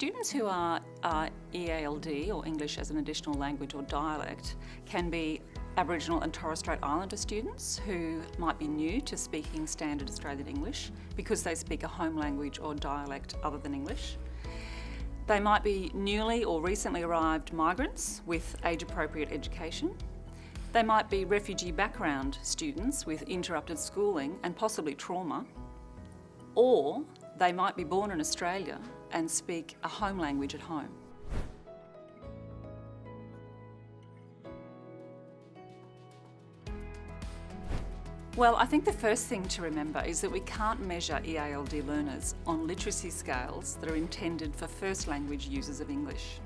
students who are uh, EALD or English as an additional language or dialect can be Aboriginal and Torres Strait Islander students who might be new to speaking standard Australian English because they speak a home language or dialect other than English. They might be newly or recently arrived migrants with age-appropriate education. They might be refugee background students with interrupted schooling and possibly trauma. Or they might be born in Australia and speak a home language at home. Well, I think the first thing to remember is that we can't measure EALD learners on literacy scales that are intended for first language users of English.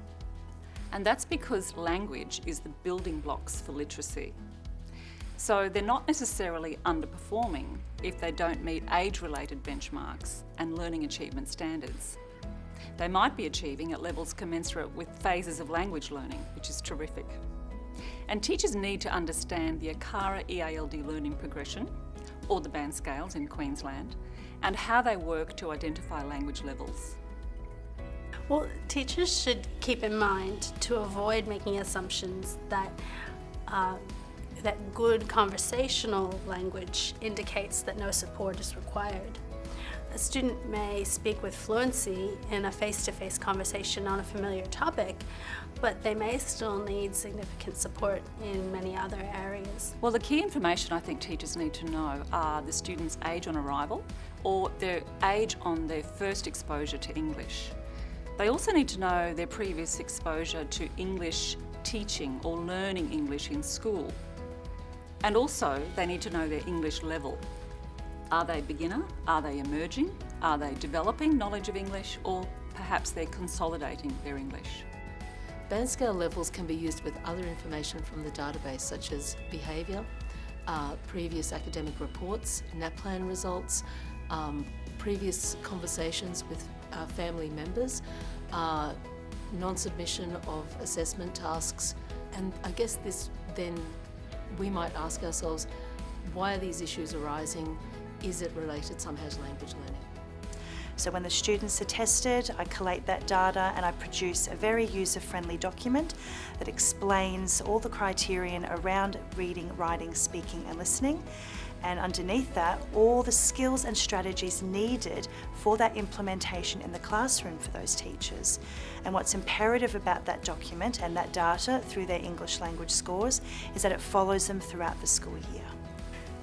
And that's because language is the building blocks for literacy. So they're not necessarily underperforming if they don't meet age-related benchmarks and learning achievement standards. They might be achieving at levels commensurate with phases of language learning, which is terrific. And teachers need to understand the ACARA EALD learning progression, or the band scales in Queensland, and how they work to identify language levels. Well, teachers should keep in mind to avoid making assumptions that uh, that good conversational language indicates that no support is required. A student may speak with fluency in a face-to-face -face conversation on a familiar topic, but they may still need significant support in many other areas. Well, the key information I think teachers need to know are the student's age on arrival or their age on their first exposure to English. They also need to know their previous exposure to English teaching or learning English in school. And also, they need to know their English level. Are they beginner? Are they emerging? Are they developing knowledge of English? Or perhaps they're consolidating their English? Band scale levels can be used with other information from the database such as behaviour, uh, previous academic reports, NAPLAN results, um, previous conversations with uh, family members, uh, non-submission of assessment tasks and I guess this then we might ask ourselves why are these issues arising? Is it related somehow to language learning? So when the students are tested, I collate that data and I produce a very user-friendly document that explains all the criterion around reading, writing, speaking and listening. And underneath that, all the skills and strategies needed for that implementation in the classroom for those teachers. And what's imperative about that document and that data through their English language scores is that it follows them throughout the school year.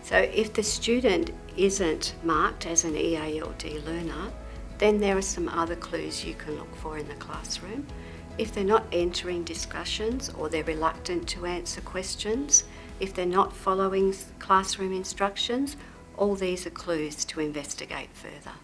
So if the student isn't marked as an EALD learner, then there are some other clues you can look for in the classroom. If they're not entering discussions or they're reluctant to answer questions, if they're not following classroom instructions, all these are clues to investigate further.